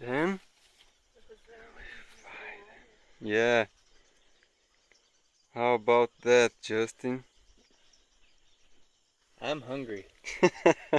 Then? Yeah. How about that, Justin? I'm hungry.